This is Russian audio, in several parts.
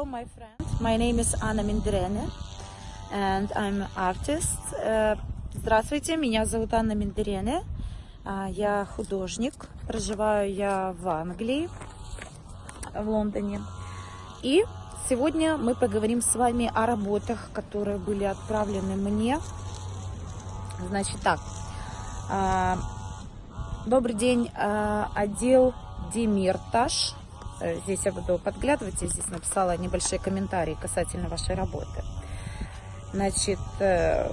Hello, my friend. My name is Anna Minderene, and I'm artist. Э, Здравствуйте, меня зовут Анна Миндерене. А, Я художник. Проживаю я в Англии, в Лондоне. И сегодня мы поговорим с вами о работах, которые были отправлены мне. Значит так. а, Добрый день, а, отдел Демиртаж. Э, Здесь я буду подглядывать, я здесь написала небольшие комментарии касательно вашей работы. Значит, э,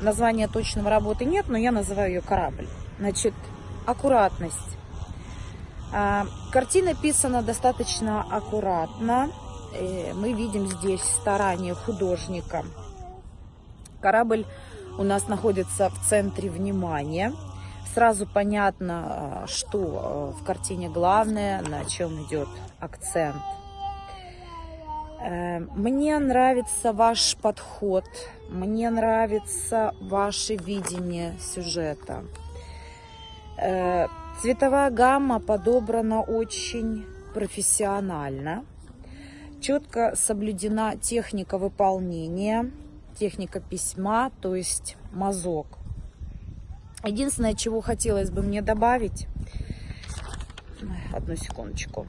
названия точного работы нет, но я называю ее корабль. Значит, аккуратность. А, Картина писана достаточно аккуратно. Э, Мы видим здесь старание художника. Корабль у нас находится в центре внимания. Сразу понятно, а, что э, в картине главное, на чем идет акцент. Э, Мне нравится ваш подход, мне нравится ваше видение сюжета. Э, Цветовая гамма подобрана очень профессионально. Четко соблюдена техника выполнения, техника письма, то есть мазок. Единственное, чего хотелось бы мне добавить, одну секундочку,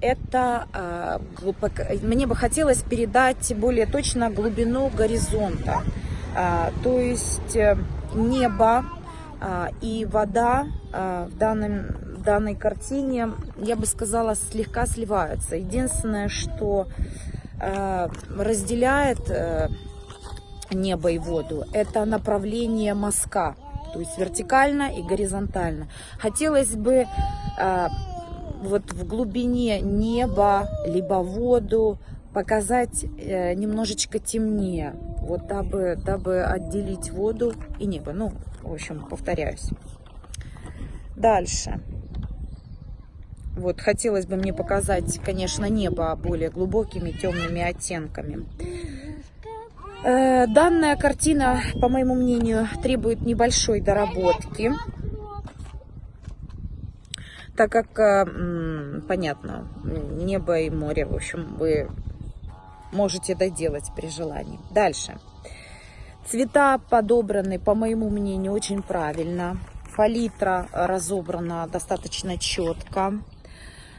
это глубоко- мне бы хотелось передать более точно глубину горизонта. А, то есть э, небо а, и вода а, в, данном, в данной картине, я бы сказала, слегка сливаются. Единственное, что разделяет э, небо и воду, это направление мазка, то есть вертикально и горизонтально. Хотелось бы э, вот в глубине неба, либо воду показать э, немножечко темнее, вот дабы, дабы отделить воду и небо. Ну, в общем, повторяюсь. Дальше. Вот хотелось бы мне показать, конечно, небо более глубокими темными оттенками. Э, Данная картина, по моему мнению, требует небольшой доработки, так как, э, понятно, небо и море, в общем, вы можете доделать при желании. Дальше. Цвета подобраны, по моему мнению, очень правильно. Палитра разобрана достаточно четко.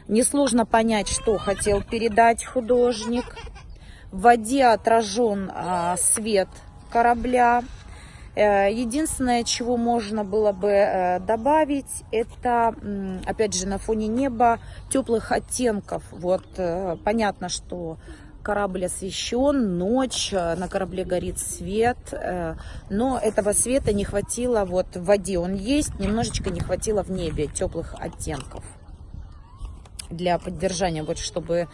Несложно понять, что хотел передать художник. В воде отражен а, свет корабля. Э, Единственное, чего можно было бы э, добавить, это, опять же, на фоне неба теплых оттенков. Вот э, понятно, что корабль освещен, ночь, на корабле горит свет, но этого света не хватило, вот в воде он есть, немножечко не хватило в небе теплых оттенков для поддержания, вот чтобы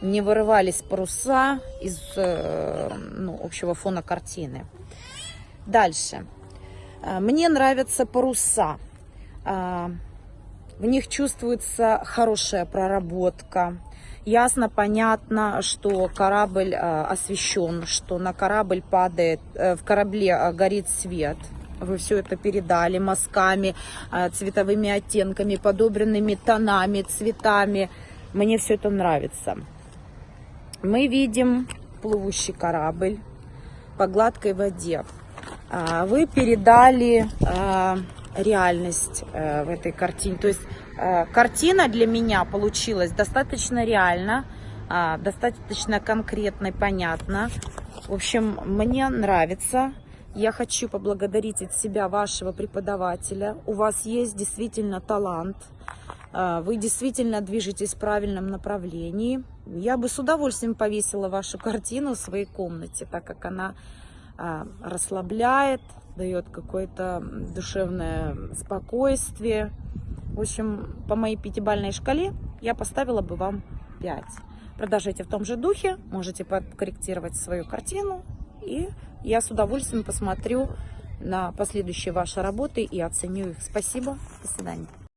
не вырывались паруса из э, ну, общего фона картины. Дальше. Э, Мне нравятся паруса. А, В них чувствуется хорошая проработка. Ясно, понятно, что корабль э, освещен, что на корабль падает, э, в корабле э, горит свет. Вы все это передали мазками, э, цветовыми оттенками, подобранными тонами, цветами. Мне все это нравится. Мы видим плывущий корабль по гладкой воде. А, Вы передали а, реальность э, в этой картине. То есть э, картина для меня получилась достаточно реально, а, достаточно конкретно и понятно. В общем, мне нравится. Я хочу поблагодарить от себя вашего преподавателя. У вас есть действительно талант. А, Вы действительно движетесь в правильном направлении. Я бы с удовольствием повесила вашу картину в своей комнате, так как она а, расслабляет, дает какое-то душевное спокойствие. В общем, по моей пятибалльной шкале я поставила бы вам 5. Продолжайте в том же духе, можете подкорректировать свою картину, и я с удовольствием посмотрю на последующие ваши работы и оценю их. Спасибо, до свидания.